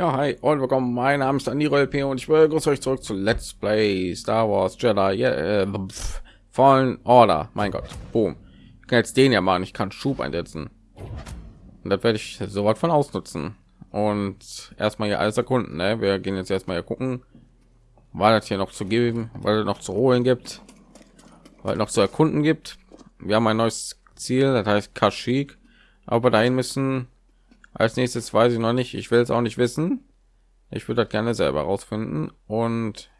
Ja, hi und willkommen. Mein Name ist Aniro LP und ich begrüße euch zurück zu Let's Play Star Wars Jedi yeah, äh, Fallen Order. Mein Gott, boom. Ich kann jetzt den ja machen. Ich kann Schub einsetzen. Und das werde ich soweit von ausnutzen. Und erstmal hier alles erkunden. Ne? Wir gehen jetzt erstmal hier gucken, weil das hier noch zu geben, weil es noch zu holen gibt, weil noch zu erkunden gibt. Wir haben ein neues Ziel, das heißt Kashyyyk. Aber dahin müssen als nächstes weiß ich noch nicht. Ich will es auch nicht wissen. Ich würde das gerne selber rausfinden. Und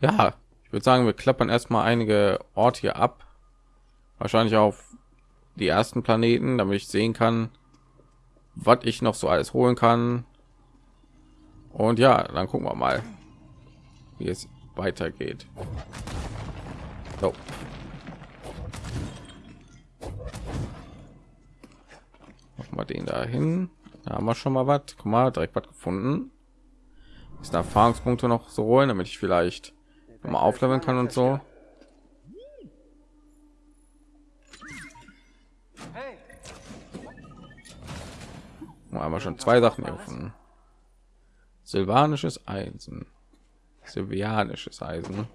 ja, ich würde sagen, wir klappern erstmal einige Orte hier ab. Wahrscheinlich auf die ersten Planeten, damit ich sehen kann, was ich noch so alles holen kann. Und ja, dann gucken wir mal, wie es weitergeht. So. Wir den dahin da haben wir schon mal was. Guck mal direkt was gefunden. Ist erfahrungspunkte noch so holen damit ich vielleicht mal aufleveln kann und so? Einmal schon zwei sachen gefunden. Silvanisches eisen. Silvianisches eisen.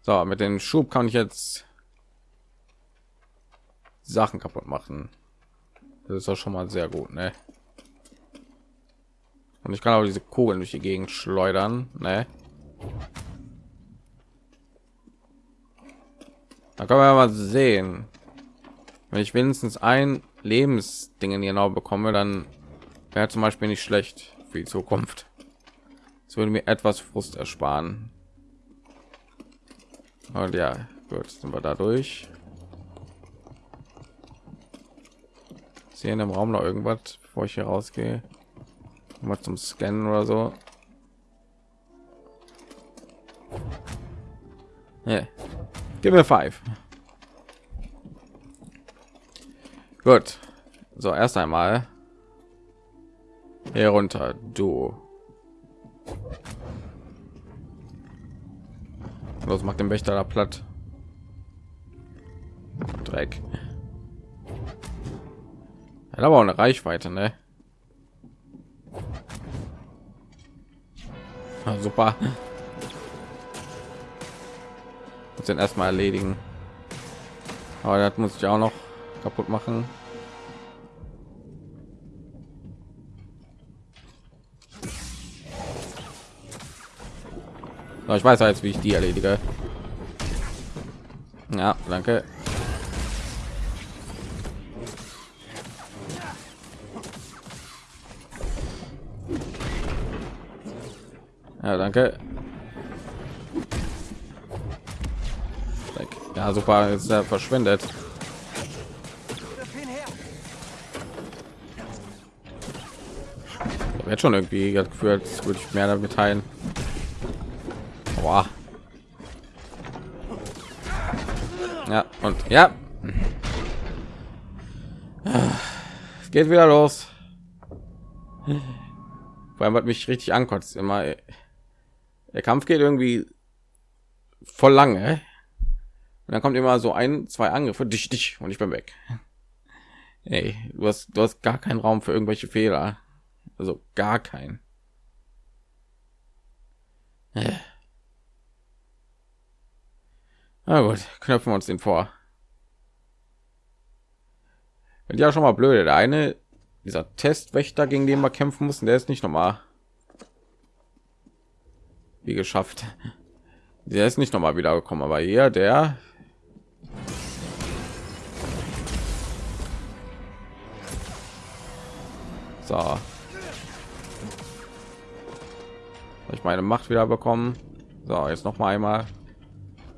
So mit dem schub kann ich jetzt Sachen kaputt machen. Das ist auch schon mal sehr gut, ne? Und ich kann auch diese Kugeln durch die Gegend schleudern, ne? Da können wir mal sehen. Wenn ich wenigstens ein Lebensdingen genau bekomme, dann wäre zum Beispiel nicht schlecht für die Zukunft. Es würde mir etwas Frust ersparen. Und ja, gut, sind wir dadurch. Hier in dem Raum noch irgendwas, bevor ich hier rausgehe? Mal zum Scannen oder so. Yeah. Gib mir five. Gut. So, erst einmal hier runter. Du. Los, macht den Wächter da platt. Dreck. Hat aber auch eine Reichweite, ne? Ah, super. Muss den erstmal erledigen. Aber das muss ich auch noch kaputt machen. ich weiß jetzt, wie ich die erledige. Ja, danke. Ja, danke. Ja, super, jetzt ist er verschwendet. Wird schon irgendwie gefühlt, würde ich mehr damit teilen. Boah. Ja, und ja. Es geht wieder los. Allem hat mich richtig ankotzt immer. Der Kampf geht irgendwie voll lange. Und dann kommt immer so ein, zwei Angriffe, dich, dich, und ich bin weg. Ey, du hast, du hast gar keinen Raum für irgendwelche Fehler. Also gar kein. Na gut, knöpfen wir uns den vor. Und ja schon mal blöde. Der eine, dieser Testwächter, gegen den wir kämpfen mussten, der ist nicht normal wie geschafft. Der ist nicht noch mal wieder gekommen, aber hier der. So. Ich meine macht wieder bekommen. So jetzt noch mal einmal.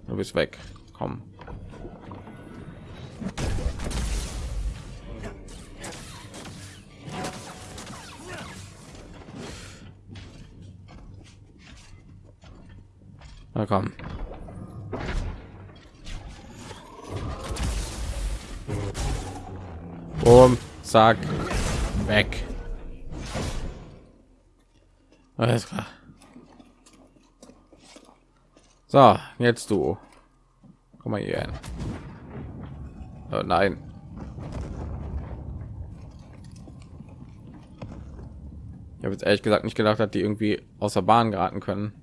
Du bist weg. Komm Na komm. Boom, zack, weg. Alles klar. So, jetzt du. Komm mal hier hin. Oh nein. Ich habe jetzt ehrlich gesagt nicht gedacht, dass die irgendwie außer Bahn geraten können.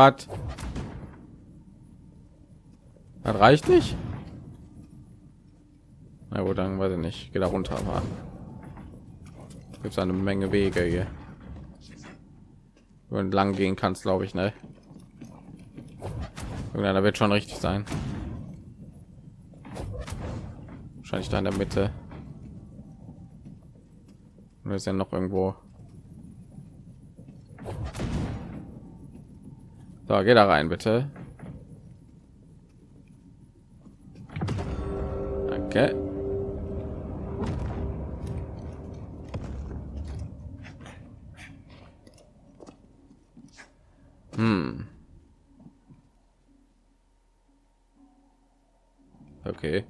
Was? Das reicht nicht? Na gut, dann weiß ich nicht. Geht da runter, aber gibt es eine Menge Wege hier. Wenn lang gehen kannst, glaube ich, ne? Irgendeiner wird schon richtig sein. Wahrscheinlich da in der Mitte. Oder ist ja noch irgendwo. So, geh da rein, bitte. Okay. Hm. Okay.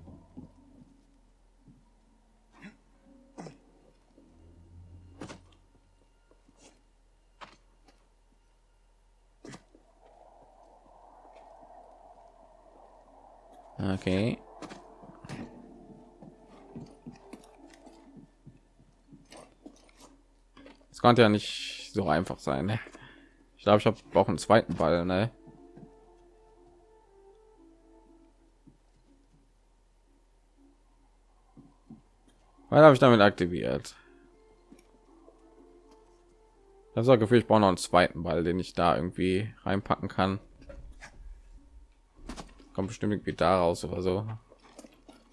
Okay. Es konnte ja nicht so einfach sein. Ne? Ich glaube, ich habe auch einen zweiten Ball. Ne? Was habe ich damit aktiviert? Das war Gefühl, ich brauche noch einen zweiten Ball, den ich da irgendwie reinpacken kann. Kommt bestimmt irgendwie da raus oder so.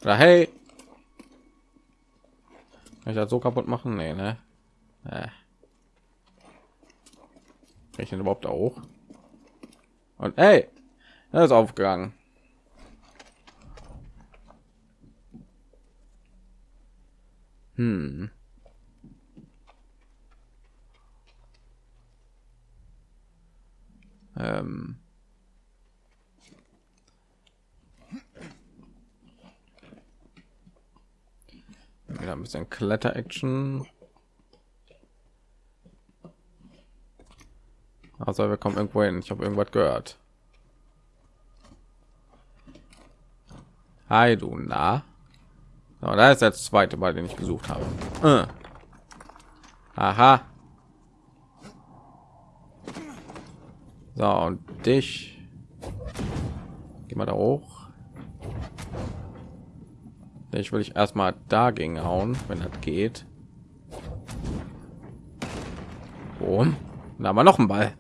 Oder hey, kann ich das so kaputt machen? Nee, ne? Äh. Ich denn überhaupt auch? Und hey, er ist aufgegangen. Hm. Ähm. Wieder ein bisschen Kletter-Action. Also wir kommen irgendwo hin. Ich habe irgendwas gehört. Hi, du na. Aber da ist der zweite Ball, den ich gesucht habe. Äh. Aha. So und dich. Geh mal da hoch. Ich will ich erstmal dagegen hauen, wenn das geht. Und da haben wir noch einen Ball.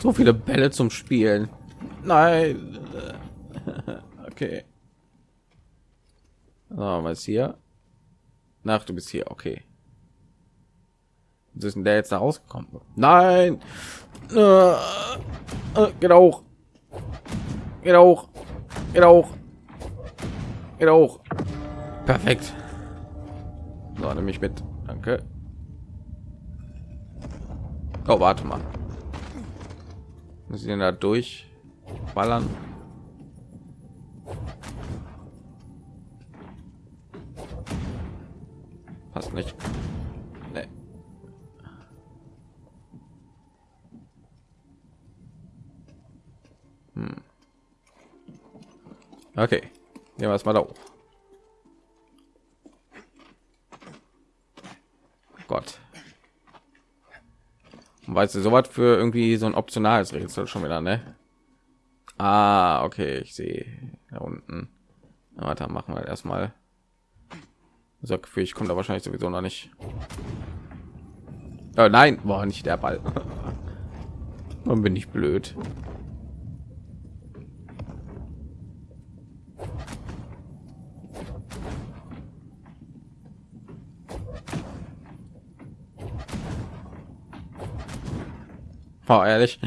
So viele Bälle zum Spielen. Nein. Okay. So, was hier? Nach, du bist hier, okay. Was ist denn der jetzt da rausgekommen? Nein! Äh, äh, geht auch. Geht auch. Geht auch. Geht auch. Perfekt. So, nehme ich mit. Danke. Oh, warte mal. Muss ich denn da durch ballern? Passt nicht. Nee. Hm. Okay. Nehmen wir es mal da hoch. Gott. Weißt du, so was für irgendwie so ein optionales Rätsel schon wieder, ne? Ah, okay, ich sehe da unten. Na, warte, machen wir erstmal. So Gefühl, ich komme da wahrscheinlich sowieso noch nicht. Oh, nein, war nicht der Ball. Dann bin ich blöd. Boah, ehrlich.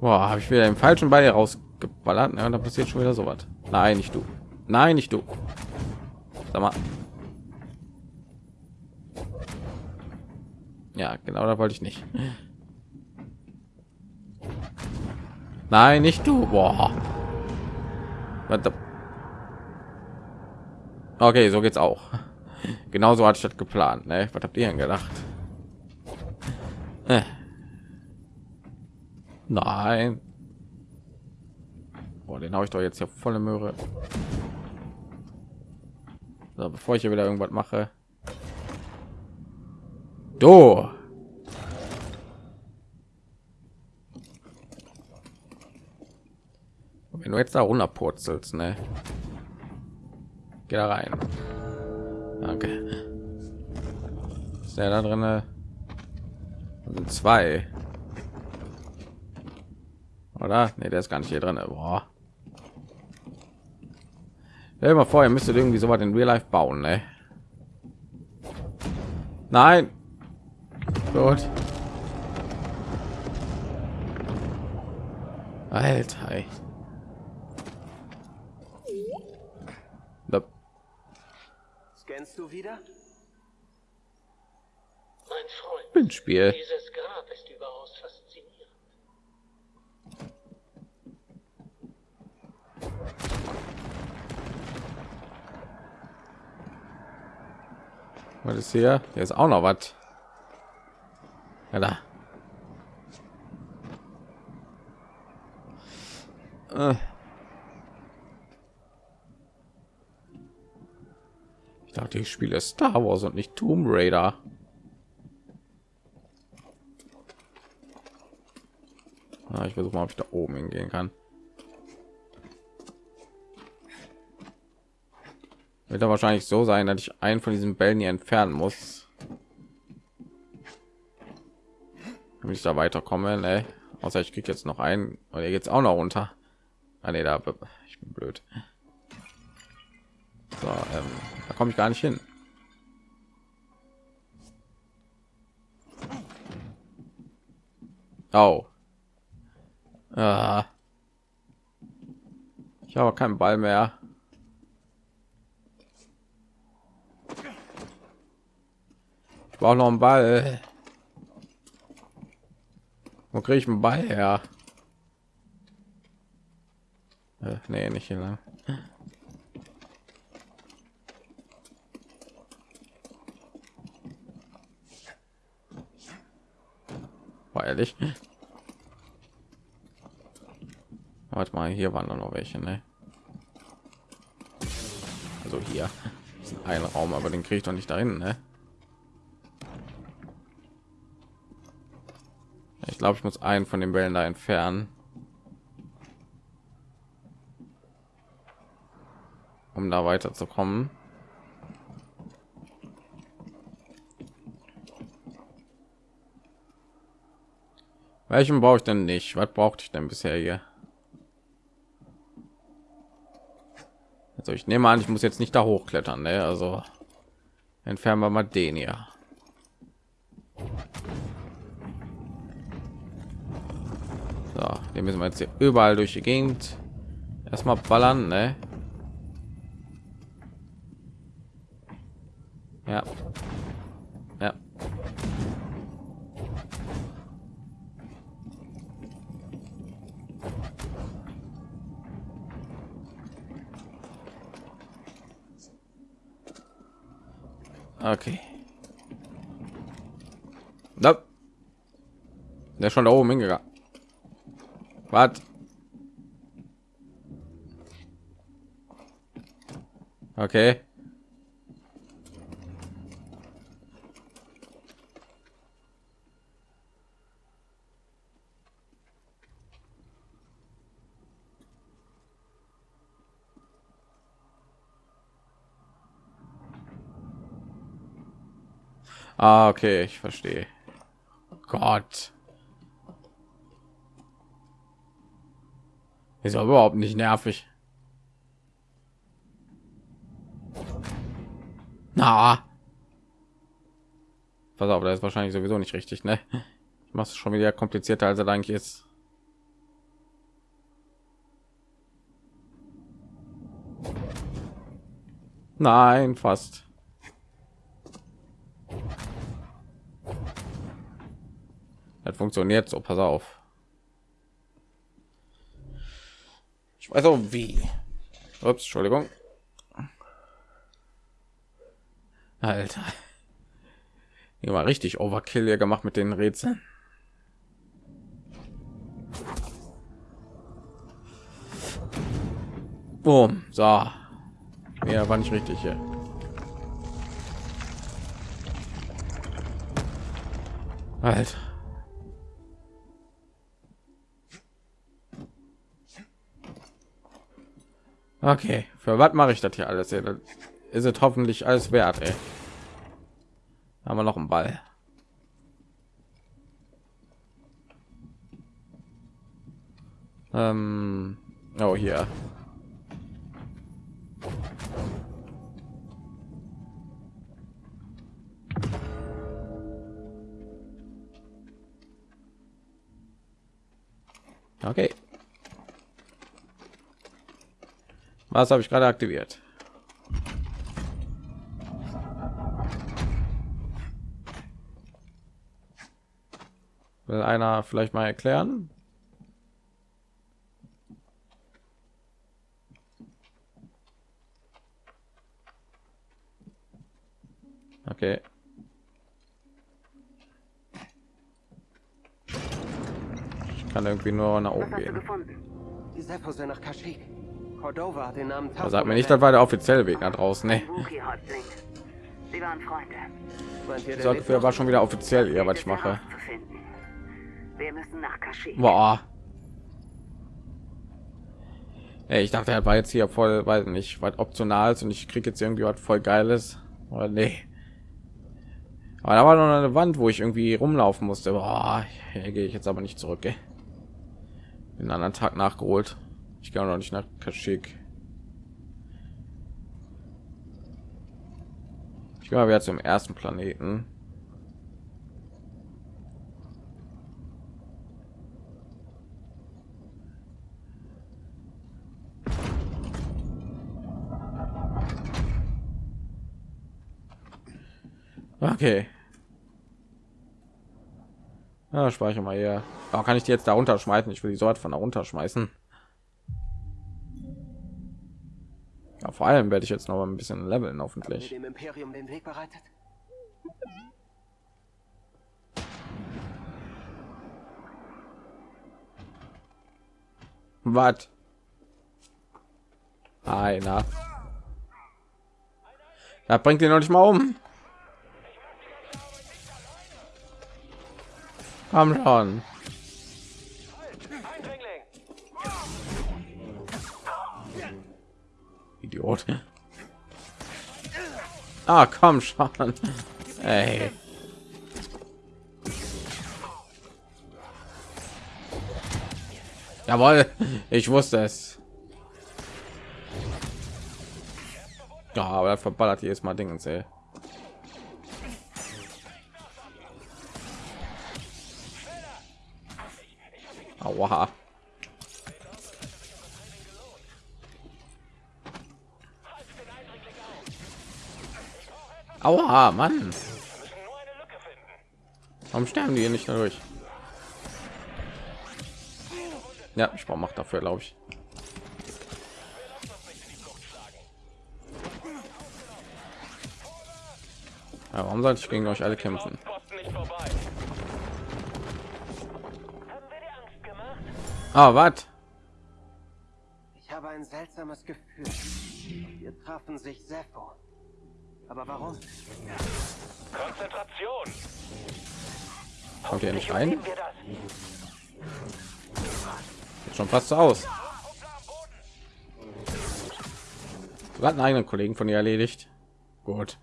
Habe ich wieder den falschen Ball rausgeballert. Ja, da passiert schon wieder so was. Nein, nicht du. Nein, nicht du. Sag mal. Ja, genau, da wollte ich nicht. Nein, nicht du. Boah. Okay, so geht's auch. Genauso ich das geplant. Ne? Was habt ihr denn gedacht? Nein. Boah, den habe ich doch jetzt ja volle Möhre. So, bevor ich hier wieder irgendwas mache. Do. Wenn du jetzt da runterpurzelst, ne? Geh da rein. Danke. Ist der da drin? Sind zwei. Oder? Ne, der ist gar nicht hier drin. Boah. Stell mal vor, ihr müsstet irgendwie so was in Real Life bauen, ne? Nein. Gut. Alter. Ey. Scannst du wieder? Mein Freund, Bin Spiel. dieses Was ist hier? Hier ist auch noch was. Ja, da. Äh. Ich dachte, ich spiele Star Wars und nicht Tomb Raider. Ah, ich versuche mal, ob ich da oben hingehen kann. Wird da wahrscheinlich so sein, dass ich einen von diesen Bällen hier entfernen muss. Damit ich da weiterkomme, ne? Außer ich kriege jetzt noch einen oder jetzt auch noch runter. Ah, nee, da ich bin blöd. So, ähm, da komme ich gar nicht hin. Oh. Ah. Ich habe keinen Ball mehr. Ich brauche noch einen Ball. Wo kriege ich einen Ball her? Äh, nee, nicht hier lang. War ehrlich. Warte mal, hier waren noch welche, ne? Also hier ein Raum, aber den kriege ich doch nicht dahin, ne? Ich glaube, ich muss einen von den Bällen da entfernen. Um da weiterzukommen. Welchen brauche ich denn nicht? Was brauchte ich denn bisher hier? Also ich nehme an, ich muss jetzt nicht da hochklettern, ne? Also entfernen wir mal den hier. So, den müssen wir jetzt hier überall durch die Gegend erstmal ballern, ne? Ja. Ja. Okay. Da. Der ist schon da oben hingegangen. Was? Okay. Ah, okay, ich verstehe. Gott. Ist aber überhaupt nicht nervig. Na. Pass auf, da ist wahrscheinlich sowieso nicht richtig, ne? Ich mache es schon wieder komplizierter, als er eigentlich ist. Nein, fast. Das funktioniert so, pass auf. Ich weiß auch wie. Ups, Entschuldigung. Alter. Hier war richtig Overkill hier gemacht mit den Rätseln. Boom. So. Ja, war nicht richtig hier. Alter. Okay, für was mache ich das hier alles? Das ist es hoffentlich alles wert. Ey. Haben wir noch einen Ball? Ähm, oh hier. Okay. Was habe ich gerade aktiviert? Will einer vielleicht mal erklären? Okay. Ich kann irgendwie nur nach oben gehen. Die sind nach Kashyyyk. Cordova hat den Namen Da sagt mir nicht, das war der offizielle Weg nach draußen. Ne. Sie waren Freunde. Meint ihr, der so lebt ungefähr war schon wieder offiziell ja, was ich mache. Wir müssen nach Kashyyyk. Boah. Ey, ich dachte, er war jetzt hier voll, weiß nicht, was optional und ich krieg jetzt irgendwie was voll geiles. Oder nee. Aber da war noch eine Wand, wo ich irgendwie rumlaufen musste. Boah, hier gehe ich jetzt aber nicht zurück. Ey. Den anderen Tag nachgeholt. Ich auch noch nicht nach Kashyyyk. Ich mal wieder zum ersten Planeten. Okay. Ja, speichere mal hier. Aber kann ich die jetzt da runterschmeißen? Ich will die Sorte von da runterschmeißen. Vor allem werde ich jetzt noch mal ein bisschen leveln, hoffentlich. dem Imperium den Weg bereitet? Was? Einer. Da bringt ihn noch nicht mal um. Komm schon. Idiot. Ah, komm schon. Ey. Jawohl, ich wusste es. Ja, aber er verballert jedes Mal Dingens, ey. Aua. Aua, Mann. Warum sterben die hier nicht durch? Ja, ich brauche Macht dafür, glaube ich. Ja, warum sollte ich gegen euch alle kämpfen? Ah, was? Ich habe ein seltsames Gefühl. Wir trafen sich Seppo. Aber warum? Konzentration. Kommt ihr nicht rein? Nehmen wir das. Sieht schon fast so aus. Du hast einen eigenen Kollegen von ihr erledigt. Gut.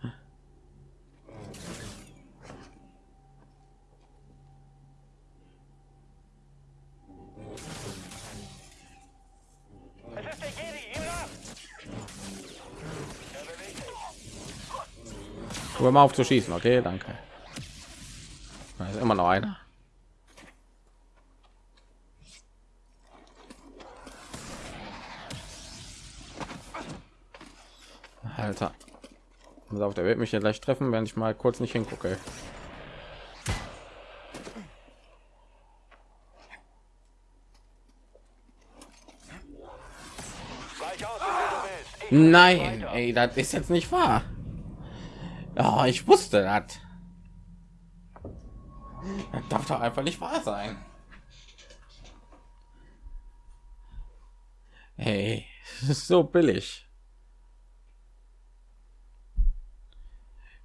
Hör mal auf zu schießen, okay? Danke. Da ist immer noch einer. Alter. Pass auf, der wird mich ja gleich treffen, wenn ich mal kurz nicht hingucke. Nein, ey, das ist jetzt nicht wahr. Ja, ich wusste das. Das darf doch einfach nicht wahr sein. Hey, Das ist so billig.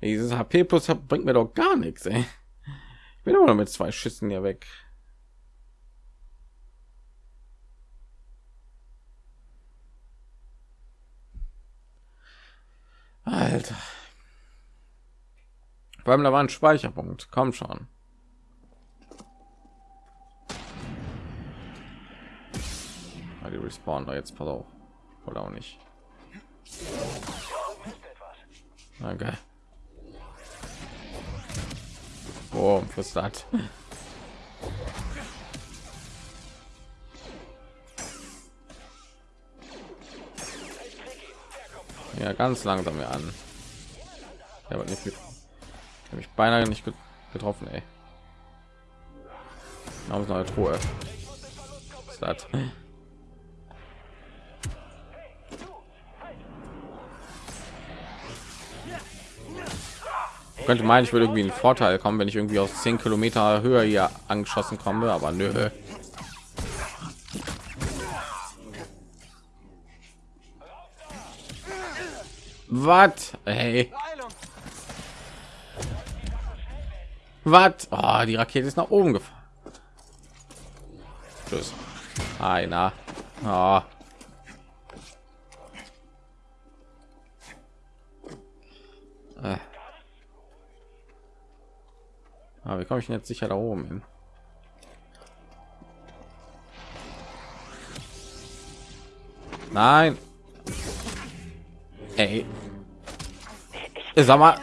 Dieses HP plus bringt mir doch gar nichts, ey. Ich bin immer noch mit zwei Schüssen hier weg. Alter. Allem da war ein Speicherpunkt. Komm schon. Ah, die respawnen da jetzt, pass auf. Oder auch nicht. Okay. Oh, was das? Ja, ganz langsam hier an. Er wird nicht mit. Habe mich beinahe nicht getroffen, ey. Warum ist eine Truhe? Das? könnte meinen, ich würde irgendwie einen Vorteil kommen, wenn ich irgendwie aus 10 Kilometer Höhe hier angeschossen komme, aber nö. Was? Hey. Was? Oh, die Rakete ist nach oben gefahren. Tschüss. Einer. Oh. Äh. Aber wie komme ich denn jetzt sicher da oben hin? Nein. Ey. Sag mal.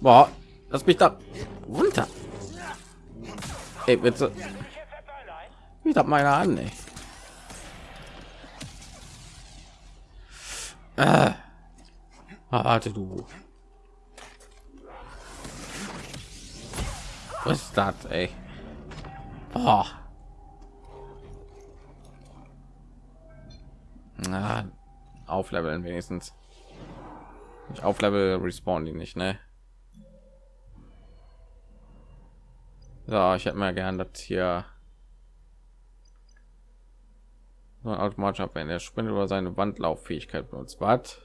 Boah, lass mich da runter. Ey, bitte. Ich hab meine an, ey. Äh. Warte du. Was ist das, ey? Oh. Na, aufleveln wenigstens. Ich auflevel respawn die nicht, ne? So, ich hätte mal gern das hier so ein automatischer wenn er sprintet über seine Wandlauffähigkeit benutzt. Was?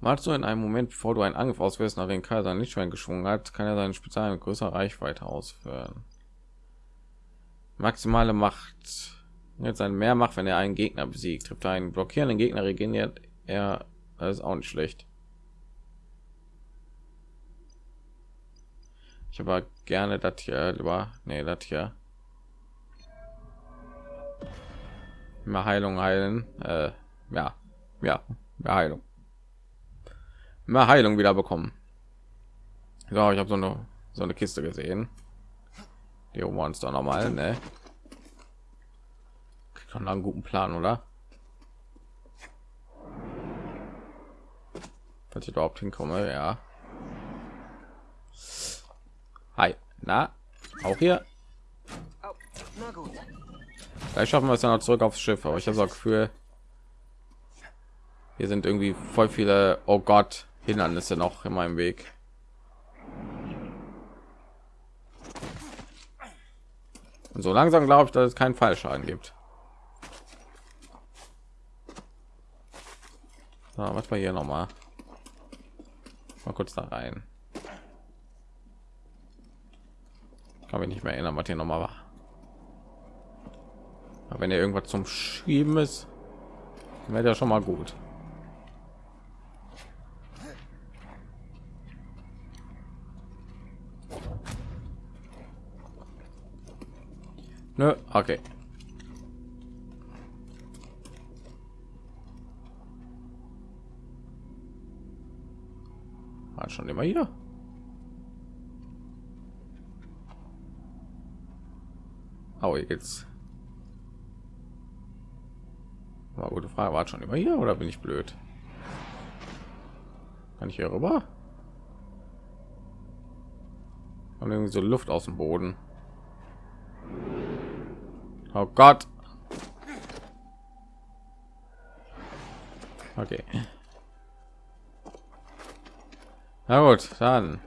Malst du in einem Moment, bevor du einen Angriff auswählst, nach den Kaiser nicht schon geschwungen hat, kann er seine Spezial mit größerer Reichweite ausführen. Maximale Macht. Jetzt ein mehr Macht, wenn er einen Gegner besiegt. Trifft einen blockierenden Gegner, regeneriert er. Das ist auch nicht schlecht. Ich aber gerne das hier lieber. Nee, das hier. Mehr Heilung heilen. Äh, ja, ja, mehr Heilung mehr Heilung wieder bekommen. Ja, ich habe so eine so eine Kiste gesehen. Die Monster normal, ne? Kann einen guten Plan, oder? Falls ich überhaupt hinkomme, ja. Hi, na, auch hier. Vielleicht schaffen wir es dann noch zurück aufs Schiff, aber ich habe so Gefühl, hier sind irgendwie voll viele. Oh Gott, Hindernisse noch in meinem Weg. Und so langsam glaube ich, dass es keinen Fallschaden gibt. So, was war hier noch mal? Mal kurz da rein. Kann mich nicht mehr erinnern, was hier noch mal war. Aber wenn ihr irgendwas zum Schieben ist, wäre ja schon mal gut. Nö, okay. War schon immer hier. Oh, jetzt. War gute Frage. War schon immer hier oder bin ich blöd? Kann ich hier rüber? Und irgendwie so Luft aus dem Boden. Oh Gott. Okay. Na gut, dann.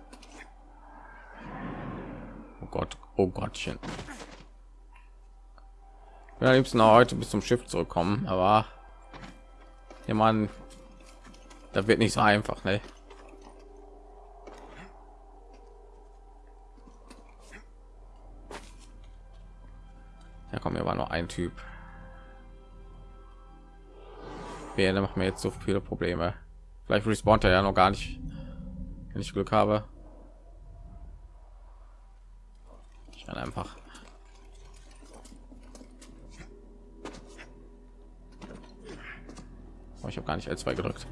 Oh Gott, oh Gottchen. Ja, liebsten heute bis zum Schiff zurückkommen, aber ja, man, da wird nicht so einfach, ne? Ja, komm, hier war nur ein Typ. Wer macht mir jetzt so viele Probleme. Vielleicht respawnt er ja noch gar nicht, wenn ich Glück habe. Ich kann einfach. Oh, ich habe gar nicht L2 gedrückt.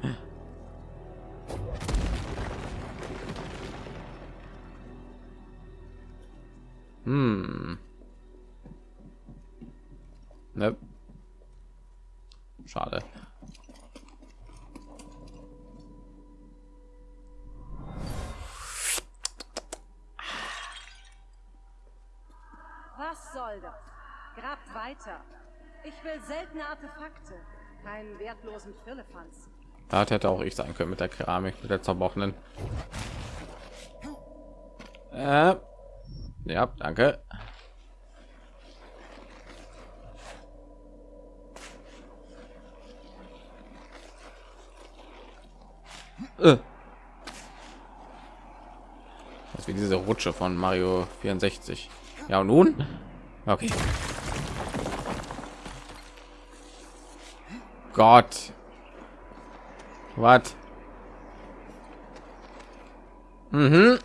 Hm. Ne. Schade. Was soll das? Grabt weiter. Ich will seltene Artefakte, keinen wertlosen Firlefanz. Da hätte auch ich sein können mit der Keramik, mit der zerbrochenen. Äh, ja, danke. Äh. Das wie diese Rutsche von Mario 64. Ja, und nun? Okay. Gott. Was? Mhm.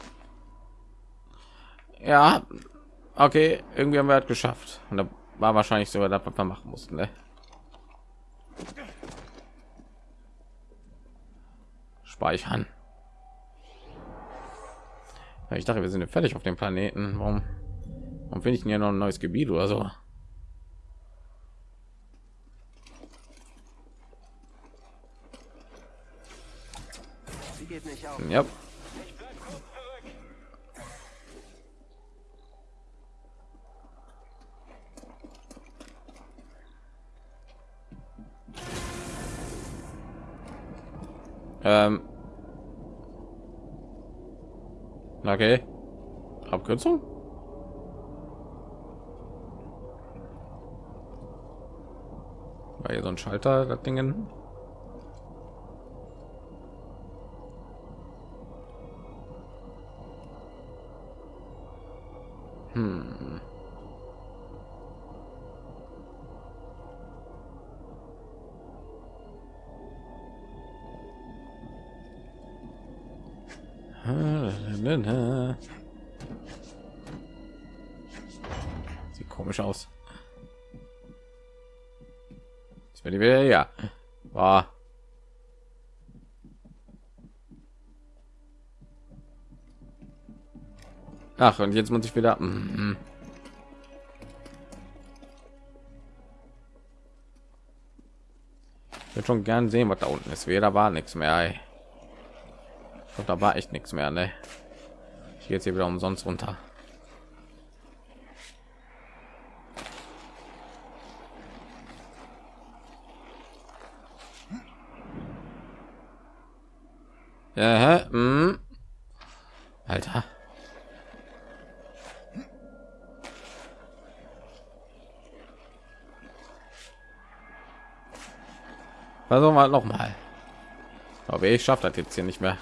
Ja. Okay, irgendwie haben wir es geschafft. Und da war wahrscheinlich sogar das, was wir machen mussten. Ne? Speichern. Ich dachte, wir sind fertig auf dem Planeten. Warum, warum finde ich denn hier noch ein neues Gebiet oder so? Sie geht nicht auf. Ja. Ähm. Okay. Abkürzung? War hier so ein Schalter, das Dingen? Hm. Sieht komisch aus. Jetzt bin ich wieder ja. War. Ach, und jetzt muss ich wieder. Mhm. Ich würde schon gern sehen, was da unten ist. Weder war nichts mehr. Ey. Glaub, da war echt nichts mehr. Ne? Ich gehe jetzt hier wieder umsonst runter. Ja, hä? Mm. Alter. Versuchen wir noch mal. Aber ich schaffe das jetzt hier nicht mehr.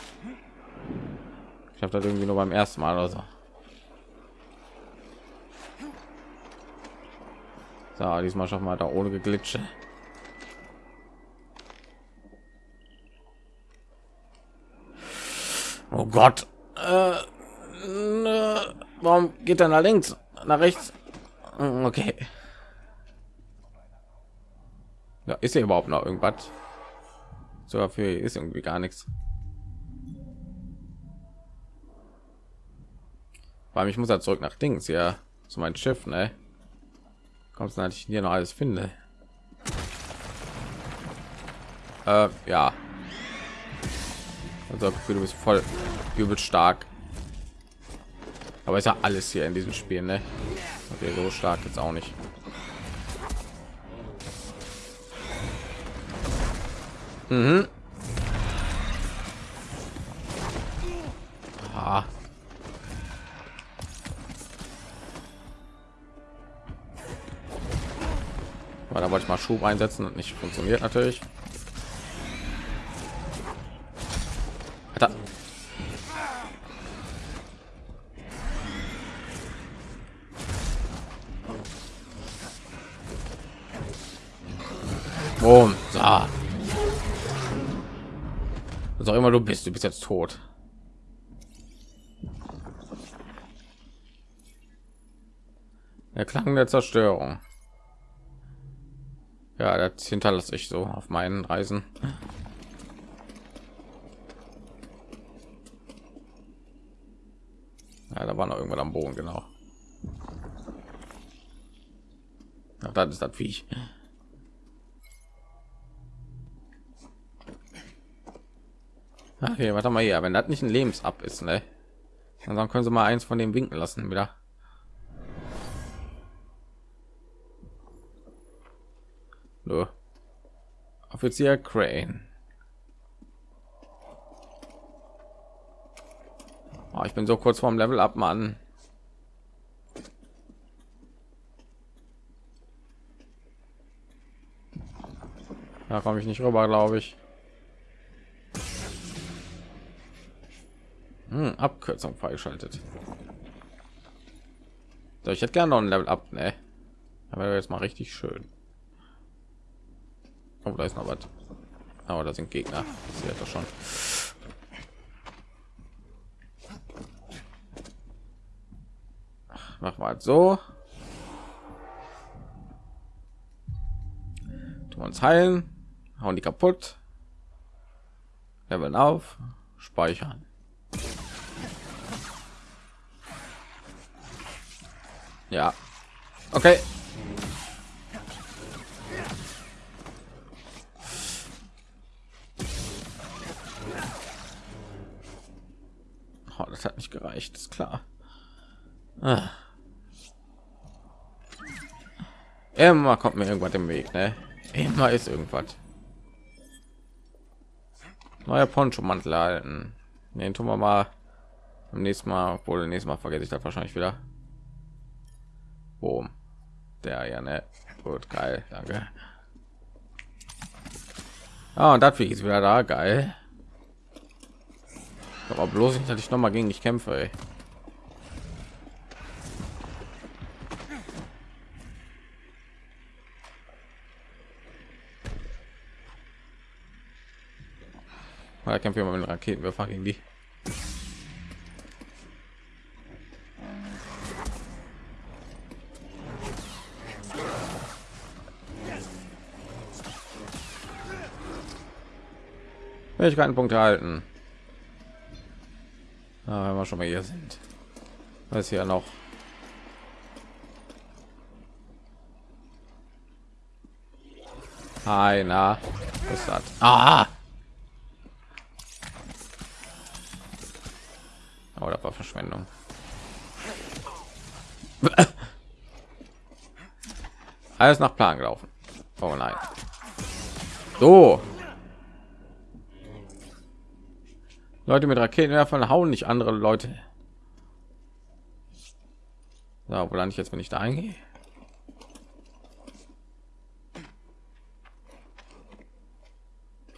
Ich habe das irgendwie nur beim ersten Mal oder so. So, diesmal schaffen wir da ohne geglitsche. Oh Gott. Äh, warum geht er nach links? Nach rechts? Hm, Okay. Ja, ist hier überhaupt noch irgendwas? Sogar für ist irgendwie gar nichts. Weil ich muss ja zurück nach Dings ja zu meinem Schiff, ne? Kommst du ich hier noch alles finde? Äh, ja. Also Gefühl, du bist voll übel stark. Aber ist ja alles hier in diesem Spiel, ne? Okay, so stark jetzt auch nicht. Mhm. Ah. Da wollte ich mal Schub einsetzen und nicht funktioniert natürlich. Du bist, du bist jetzt tot. Der Klang der Zerstörung. Ja, das hinterlasse ich so auf meinen Reisen. Ja, da war noch irgendwann am Boden, genau. Ach, das ist das Viech. Okay, warte mal hier. Wenn das nicht ein Lebensab ist, ne? Dann können sie mal eins von dem winken lassen wieder. So. Offizier Crane. Oh, ich bin so kurz vorm Level ab, Mann. Da komme ich nicht rüber, glaube ich. Hm, Abkürzung freigeschaltet. So, ich hätte gerne noch ein Level ab, ne? Aber jetzt mal richtig schön. Oh, da ist noch was. Aber da sind Gegner. Das wird doch schon. Mach mal so. Tun uns heilen. Hauen die kaputt. Leveln auf. Speichern. Ja. Okay. Oh, das hat nicht gereicht, ist klar. Ah. Immer kommt mir irgendwas im Weg, ne? Immer ist irgendwas. Neuer Poncho-Mantel halten. Den tun wir mal beim nächsten Mal, obwohl nächstes Mal vergesse ich das wahrscheinlich wieder. Der ja ne. Gut, geil, danke. Ah, und das ist wieder da, geil. Aber bloß nicht, dass ich noch mal gegen dich kämpfe. Ey. Da kämpfen wir mit Raketenwerfer gegen die. Keinen Punkt halten. Ah, wenn wir schon mal hier sind. Was hier noch? Einer. Was hat? Ah! Oh, war Verschwendung. Alles nach Plan gelaufen. Oh nein. So. Leute mit Raketenwerfern hauen nicht andere Leute. Ja, wo lande ich jetzt, wenn ich da eingehe?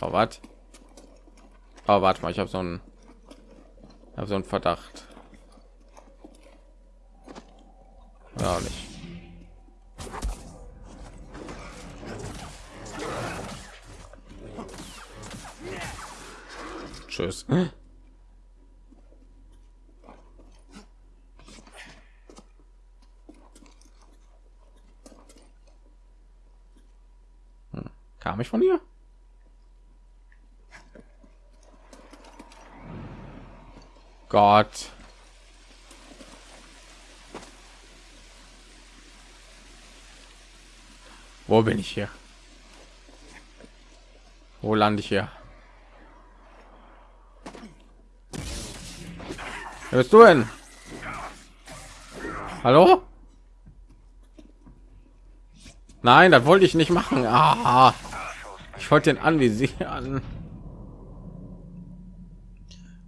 Oh, was? Oh, warte mal, ich habe so einen, habe so einen Verdacht. Ja, nicht. Tschüss. Kam ich von ihr? Gott. Wo bin ich hier? Wo lande ich hier? Wer bist du denn? Hallo? Nein, das wollte ich nicht machen. Ah. Ich wollte den anvisieren.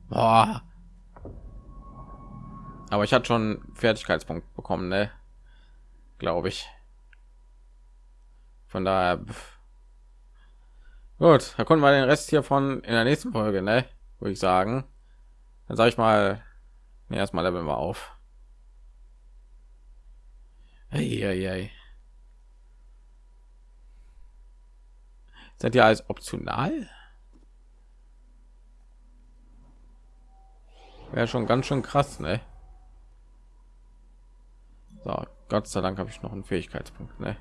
Boah. Aber ich hatte schon Fertigkeitspunkt bekommen, ne? Glaube ich. Von daher. Pff. Gut, da konnten wir den Rest hier von in der nächsten Folge, ne? Würde ich sagen. Dann sage ich mal, nee, erstmal leveln wir auf. Hey, hey, hey. Sind ja als optional? Wäre schon ganz schön krass, ne? So, Gott sei Dank habe ich noch einen Fähigkeitspunkt, ne?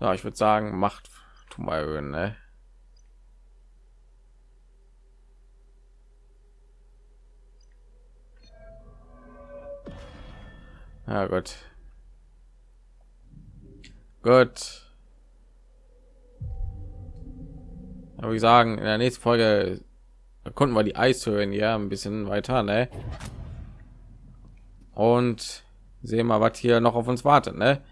So, ich würde sagen, macht tu mal erhöhen, ne? Ja, gut. Gut. Aber ich sagen, in der nächsten Folge konnten wir die Eishöhlen ja ein bisschen weiter, ne? Und sehen mal, was hier noch auf uns wartet, ne?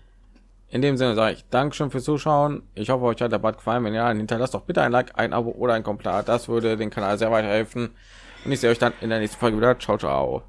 In dem Sinne sage ich Dankeschön fürs Zuschauen. Ich hoffe, euch hat der Bad gefallen. Wenn ja, hinterlasst doch bitte ein Like, ein Abo oder ein Kommentar. Das würde den Kanal sehr weiterhelfen. Und ich sehe euch dann in der nächsten Folge wieder. Ciao, ciao.